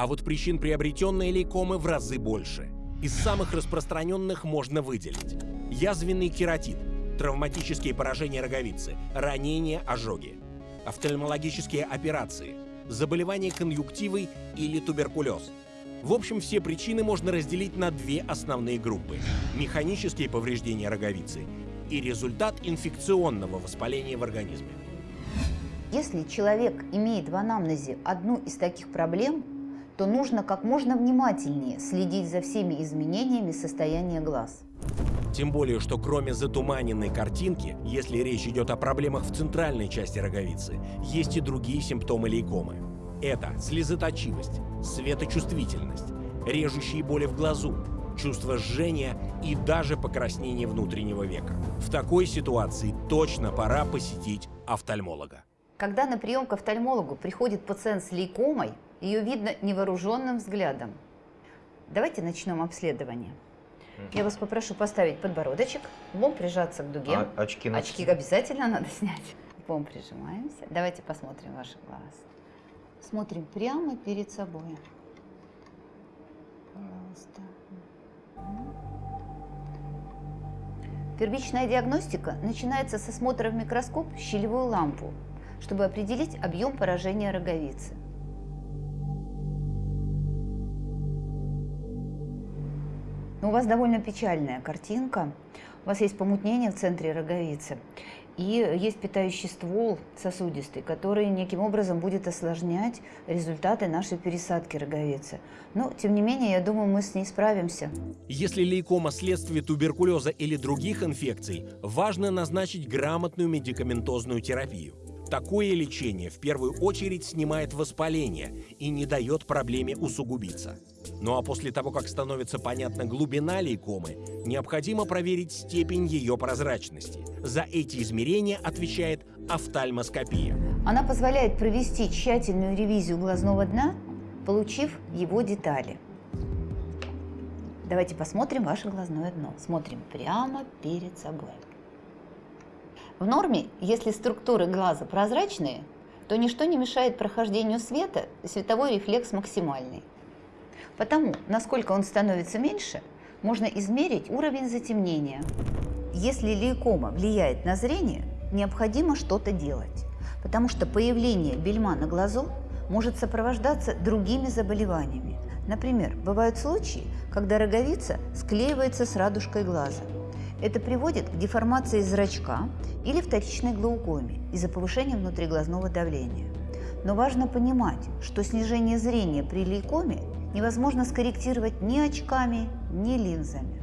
А вот причин приобретенной лейкомы в разы больше. Из самых распространенных можно выделить язвенный кератит, травматические поражения роговицы, ранения, ожоги, офтальмологические операции, заболевания конъюнктивой или туберкулез. В общем, все причины можно разделить на две основные группы – механические повреждения роговицы и результат инфекционного воспаления в организме. Если человек имеет в анамнезе одну из таких проблем, то нужно как можно внимательнее следить за всеми изменениями состояния глаз. Тем более, что кроме затуманенной картинки, если речь идет о проблемах в центральной части роговицы, есть и другие симптомы лейкомы. Это слезоточивость, светочувствительность, режущие боли в глазу, чувство жжения и даже покраснение внутреннего века. В такой ситуации точно пора посетить офтальмолога. Когда на прием к офтальмологу приходит пациент с лейкомой, ее видно невооруженным взглядом. Давайте начнем обследование. Я вас попрошу поставить подбородочек, лбом прижаться к дуге. А очки надо Очки обязательно надо снять. Лбом прижимаемся. Давайте посмотрим ваш глаз. Смотрим прямо перед собой. Пожалуйста. Первичная диагностика начинается с осмотра в микроскоп щелевую лампу, чтобы определить объем поражения роговицы. Но у вас довольно печальная картинка. У вас есть помутнение в центре роговицы. И есть питающий ствол сосудистый, который неким образом будет осложнять результаты нашей пересадки роговицы. Но, тем не менее, я думаю, мы с ней справимся. Если лейкома следствие туберкулеза или других инфекций, важно назначить грамотную медикаментозную терапию. Такое лечение в первую очередь снимает воспаление и не дает проблеме усугубиться. Ну а после того, как становится понятна глубина лейкомы, необходимо проверить степень ее прозрачности. За эти измерения отвечает офтальмоскопия. Она позволяет провести тщательную ревизию глазного дна, получив его детали. Давайте посмотрим ваше глазное дно. Смотрим прямо перед собой. В норме, если структуры глаза прозрачные, то ничто не мешает прохождению света, световой рефлекс максимальный. Потому, насколько он становится меньше, можно измерить уровень затемнения. Если лейкома влияет на зрение, необходимо что-то делать, потому что появление бельма на глазу может сопровождаться другими заболеваниями. Например, бывают случаи, когда роговица склеивается с радужкой глаза – это приводит к деформации зрачка или вторичной глаукоме из-за повышения внутриглазного давления. Но важно понимать, что снижение зрения при лейкоме невозможно скорректировать ни очками, ни линзами.